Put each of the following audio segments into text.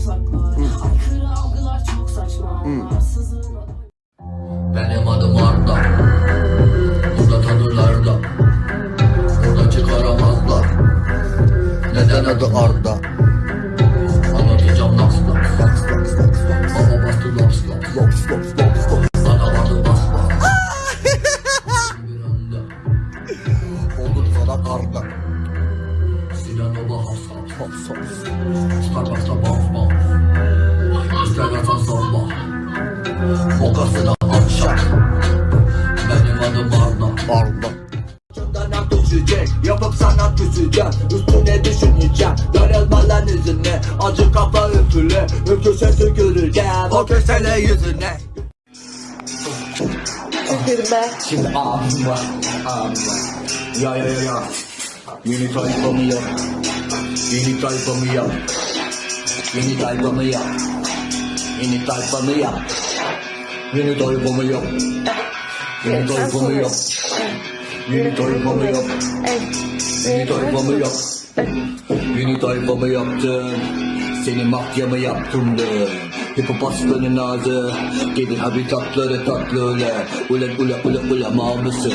yasaklar Aykırı algılar çok saçma Benim adım Arda Burada tanırlar da Burada çıkaramazlar Neden adı Arda Anlatacağım laps laps laps laps laps Baba bastı laps laps laps laps laps Has has Starbucks'ta bounce bounce Instagram'da sabah Mokasına akşam Benim adım Arda. Arda. Ucundan düşecek. Yapıp sanat küseceğim. Üstüne düşüneceğim. Darılma lan yüzüne. Acı kafa üfürle Öküse tüküreceğim O kösele yüzüne. Şimdi abim var Abim var. Ya ya ya. Ya Yeni tayfamı yap Yeni tayfamı yap. Yeni tayfamı yap. Yeni tayfamı yap. Yeni tayfamı yap. Yeni tayfamı yap. Yeni tayfamı yap. Yeni tayfamı yap. Yeni tayfamı yaptım Seni mafyamı yaptım de Hip hop aslanın ağzı Gelir habitatları tatlı öyle. Ulan ulan ulan ulan mal mısın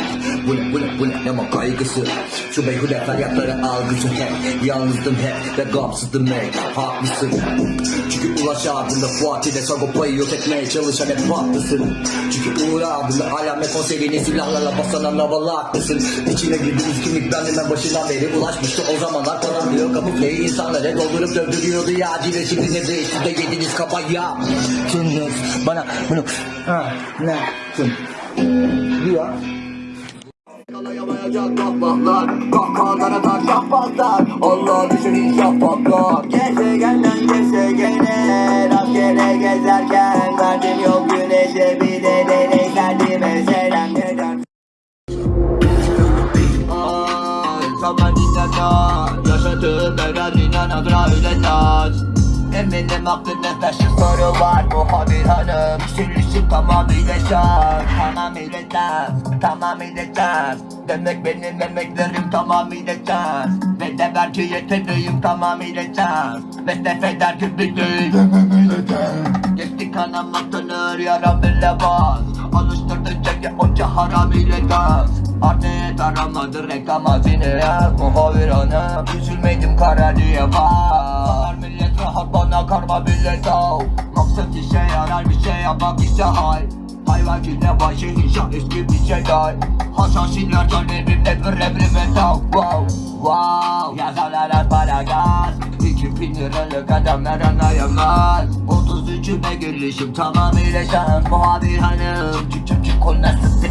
Ulan ulan ulan ama kaygısı. Şu beyhude feryatları algısı hep. Yalnızdım hep ve gamsızdım hep. Haklısın. Çünkü ulaş ardında Fuat'ile Sagopa'yı yok etmeye çalışan hep haklısın. Çünkü uğur ardında alamet konserini silahlarla basan havalı haklısın. İçine girdiğimiz kimlik benimle başından beri ulaşmıştı. O zamanlar falan diyor kamufleyi insanlara doldurup dövdürüyordu ya. Acile şimdi ne değişti de yediniz kafaya Şimdi bana bunu ha ne yaptın? Diyor. Kalayamayacak kahpahlar Kahkahalara taş yapmazlar Allah düşün hiç yapmaklar Gezegenden gezegene Rastgele gezerken Verdim yol güneşe bir de deney Kendime selam eder. Ay, zaman dinlata Yaşatır devlet dinlen adra ület Eminim aklında taşı soru var. Muhabir hanım Sürüşüm tamamıyla şak Tamamıyla ters Tamamıyla ters Demek benim emeklerim tamamıyla ters Ve de belki yeteneğim tamamıyla ters Ve sefeder küplüklüğüm Tamamıyla ters Geçti kanama tanır yaram bile bas Alıştırdı çeke onca haram ile gaz Artık aramadı reklam hazine Muhabir hanım Üzülmedim kara diye var. Millet rahat bana karma millet al Maksat işe yarar bir şey yapmak ise hay Hayvan yine başı inşa eski bir şey day Haşhaşiler talebimde bir emrime tav Wow wow. Yazarlar para gaz. İki bin liralık adamlar anlayamaz. 33'üme girişim tamamıyla şans Muhabir hanım Çık çık çık o nasıl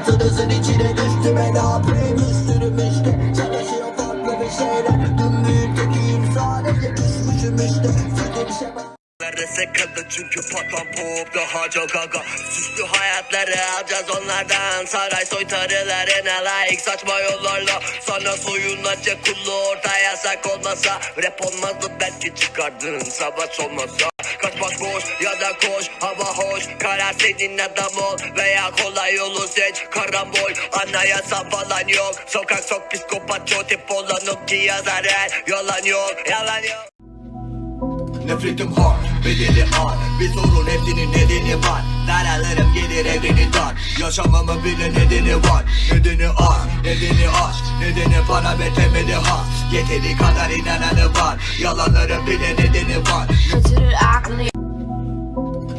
hayatınızın içine düştüm ve ne yapayım Üstürüm işte çalışıyor farklı bir şeyler. Dün büyükteki sadece düşmüşüm işte. Sürekli bir şey çünkü patron pop daha çok aga Süslü hayatları alacağız onlardan. Saray soytarılarına layık saçma yollarla. Sana soyunacak kullu orta yasak olmasa. Rap olmazdı belki çıkardın. Savaş olmasa Kaçmak boş ya da koş hava hoş. Karar senin adam ol veya kolay yolu seç. Karambol anayasa falan yok. Sokak sok psikopat çoğu tip olan o ki yazar her. Yalan yok yalan yok. Nefretim hard, bedeli ağır Bir sorun hepsinin nedeni var. Zararlarım gelir evreni dar. Yaşamamın bile nedeni var. Nedeni ağır, nedeni aşk. Nedeni para ve temeli has Yeteri kadar inananı var. Yalanların bile nedeni var. Kaçırır aklını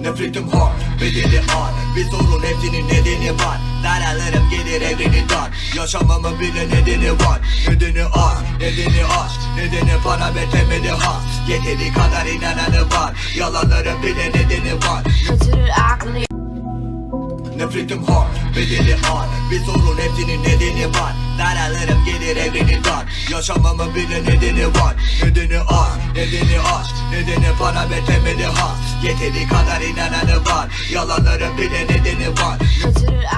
Nefretim hard, bedeli ağır Bir sorun hepsinin nedeni var. Zararlarım gelir evreni dar. Yaşamamın bile nedeni var. Nedeni ağır, nedeni aşk Nedeni para ve temeli has. Yeteri kadar inananı var. Yalanların bile nedeni var. Kaçırır aklını. Nefretim hard, bedeli ağır Bir sorun hepsinin nedeni var. Zararlarım gelir evreni Yaşamamın bile nedeni var. Nedeni ağır, nedeni aşk Nedeni para ve temeli has Yeteri kadar inananı var. Yalanların bile nedeni var.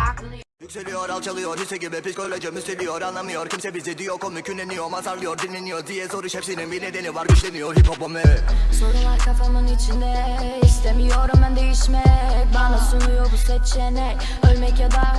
Aklını Yükseliyor alçalıyor. Hisse gibi psikolojim üsteliyor. Anlamıyor. Kimse bizi diyor komükleniyor Mazarlıyor dinleniyor diye soruş hepsinin bir nedeni var. Güçleniyor hip hop'um evet Sorular kafamın içinde. İstemiyorum ben değişmek. Bana sunuyor bu seçenek. Ölmek ya da